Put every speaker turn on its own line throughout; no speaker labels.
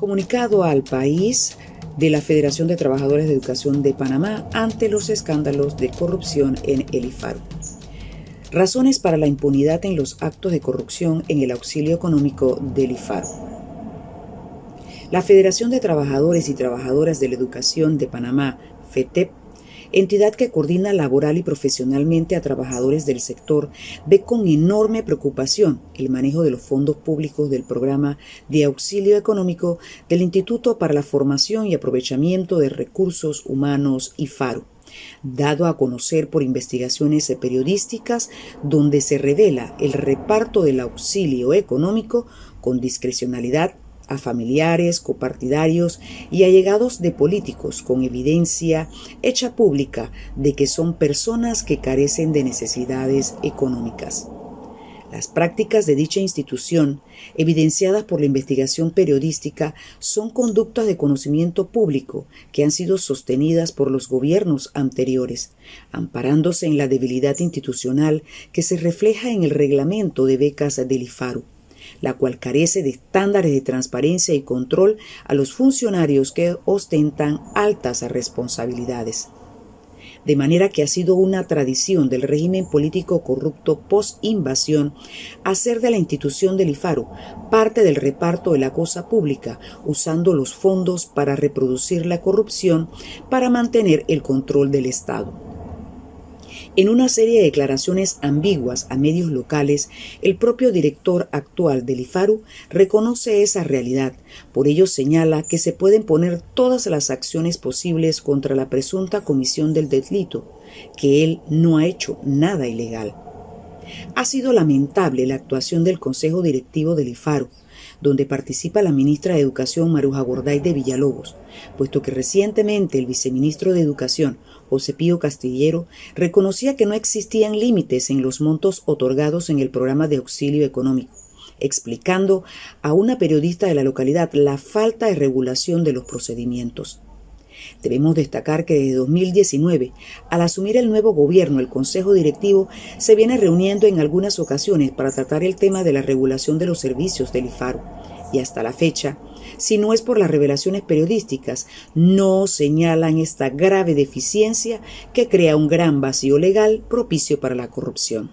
Comunicado al país de la Federación de Trabajadores de Educación de Panamá ante los escándalos de corrupción en el IFARU. Razones para la impunidad en los actos de corrupción en el auxilio económico del IFARU. La Federación de Trabajadores y Trabajadoras de la Educación de Panamá, FETEP, entidad que coordina laboral y profesionalmente a trabajadores del sector, ve con enorme preocupación el manejo de los fondos públicos del programa de auxilio económico del Instituto para la Formación y Aprovechamiento de Recursos Humanos y FARO dado a conocer por investigaciones periodísticas donde se revela el reparto del auxilio económico con discrecionalidad a familiares, copartidarios y allegados de políticos con evidencia hecha pública de que son personas que carecen de necesidades económicas. Las prácticas de dicha institución, evidenciadas por la investigación periodística, son conductas de conocimiento público que han sido sostenidas por los gobiernos anteriores, amparándose en la debilidad institucional que se refleja en el reglamento de becas del IFARU la cual carece de estándares de transparencia y control a los funcionarios que ostentan altas responsabilidades. De manera que ha sido una tradición del régimen político corrupto post-invasión hacer de la institución del IFARU parte del reparto de la cosa pública, usando los fondos para reproducir la corrupción para mantener el control del Estado. En una serie de declaraciones ambiguas a medios locales, el propio director actual del IFARU reconoce esa realidad. Por ello señala que se pueden poner todas las acciones posibles contra la presunta comisión del delito, que él no ha hecho nada ilegal. Ha sido lamentable la actuación del Consejo Directivo del IFARU, donde participa la ministra de Educación Maruja Gorday de Villalobos, puesto que recientemente el viceministro de Educación, José Pío Castillero, reconocía que no existían límites en los montos otorgados en el programa de auxilio económico explicando a una periodista de la localidad la falta de regulación de los procedimientos. Debemos destacar que desde 2019, al asumir el nuevo gobierno, el Consejo Directivo se viene reuniendo en algunas ocasiones para tratar el tema de la regulación de los servicios del IFARU. Y hasta la fecha, si no es por las revelaciones periodísticas, no señalan esta grave deficiencia que crea un gran vacío legal propicio para la corrupción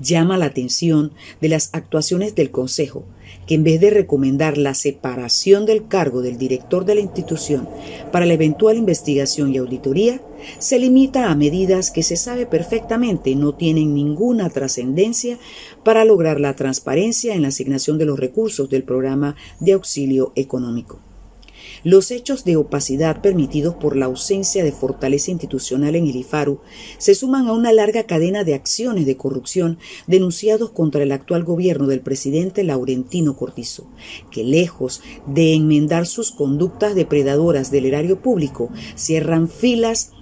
llama la atención de las actuaciones del Consejo, que en vez de recomendar la separación del cargo del director de la institución para la eventual investigación y auditoría, se limita a medidas que se sabe perfectamente no tienen ninguna trascendencia para lograr la transparencia en la asignación de los recursos del programa de auxilio económico. Los hechos de opacidad permitidos por la ausencia de fortaleza institucional en el IFARU se suman a una larga cadena de acciones de corrupción denunciados contra el actual gobierno del presidente Laurentino Cortizo, que lejos de enmendar sus conductas depredadoras del erario público, cierran filas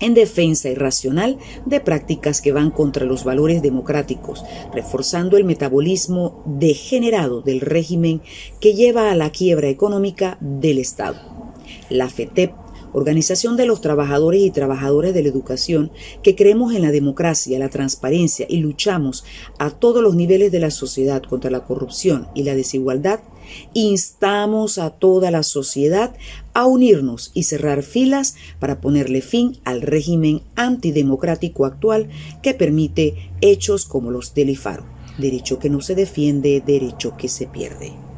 en defensa irracional de prácticas que van contra los valores democráticos, reforzando el metabolismo degenerado del régimen que lleva a la quiebra económica del Estado. La FETEP Organización de los Trabajadores y Trabajadoras de la Educación, que creemos en la democracia, la transparencia y luchamos a todos los niveles de la sociedad contra la corrupción y la desigualdad, instamos a toda la sociedad a unirnos y cerrar filas para ponerle fin al régimen antidemocrático actual que permite hechos como los del IFARO. Derecho que no se defiende, derecho que se pierde.